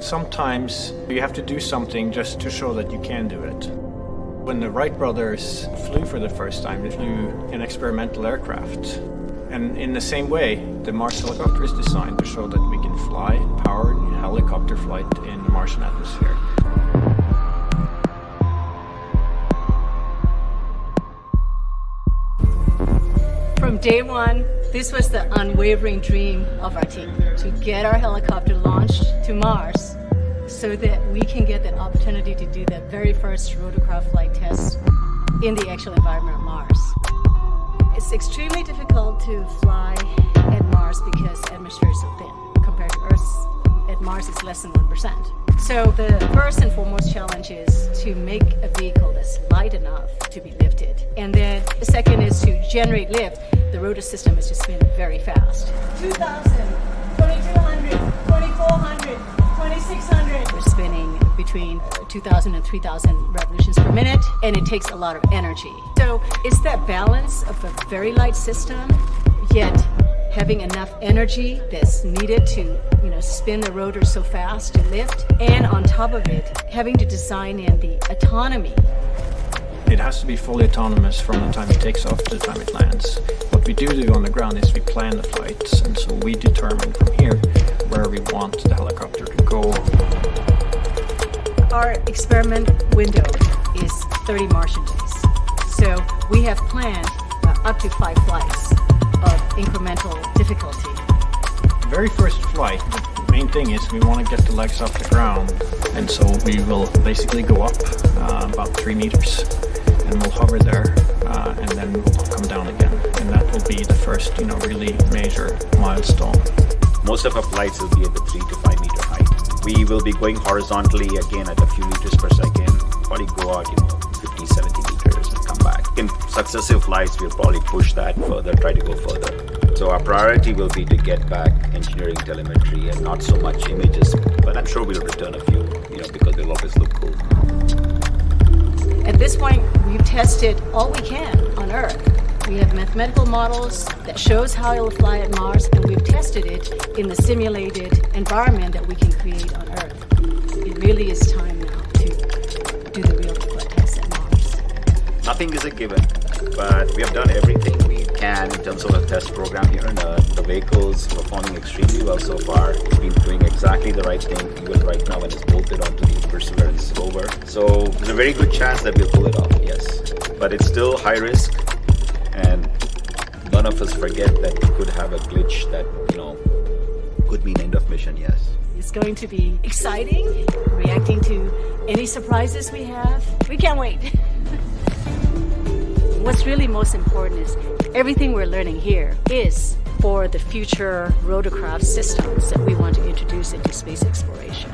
Sometimes you have to do something just to show that you can do it. When the Wright brothers flew for the first time, they flew an experimental aircraft. And in the same way, the Mars helicopter is designed to show that we can fly powered helicopter flight in the Martian atmosphere. Day one, this was the unwavering dream of our team, to get our helicopter launched to Mars so that we can get the opportunity to do that very first rotorcraft flight test in the actual environment of Mars. It's extremely difficult to fly at Mars because atmosphere is so thin compared to Earth. At Mars, it's less than 1%. So the first and foremost challenge is to make a vehicle that's light enough to be lifted. And then the second is to generate lift. The rotor system is just spinning very fast. 2,000, 2,200, 2,400, 2,600. We're spinning between 2,000 and 3,000 revolutions per minute, and it takes a lot of energy. So it's that balance of a very light system, yet having enough energy that's needed to you know spin the rotor so fast to lift and on top of it having to design in the autonomy it has to be fully autonomous from the time it takes off to the time it lands what we do do on the ground is we plan the flights and so we determine from here where we want the helicopter to go. Our experiment window is 30 martian days. So we have planned uh, up to five flights of incremental difficulty. Very first flight, the main thing is we want to get the legs off the ground and so we will basically go up uh, about three meters and we'll hover there uh, and then we'll come down again will be the first you know really major milestone. Most of our flights will be at the three to five meter height. We will be going horizontally again at a few meters per second, probably go out you know 50, 70 meters and come back. In successive flights, we'll probably push that further, try to go further. So our priority will be to get back engineering telemetry and not so much images, but I'm sure we'll return a few, you know, because they'll always look cool. At this point, we've tested all we can on Earth. We have mathematical models that shows how it will fly at Mars, and we've tested it in the simulated environment that we can create on Earth. It really is time now to do the real test at Mars. Nothing is a given, but we have done everything we can in terms of a test program here on Earth. The vehicle's performing extremely well so far. It's been doing exactly the right thing, even right now when it's bolted onto the Perseverance rover. So there's a very good chance that we'll pull it off, yes. But it's still high risk, and none of us forget that we could have a glitch that, you know, could mean end of mission, yes. It's going to be exciting, reacting to any surprises we have. We can't wait. What's really most important is everything we're learning here is for the future rotorcraft systems that we want to introduce into space exploration.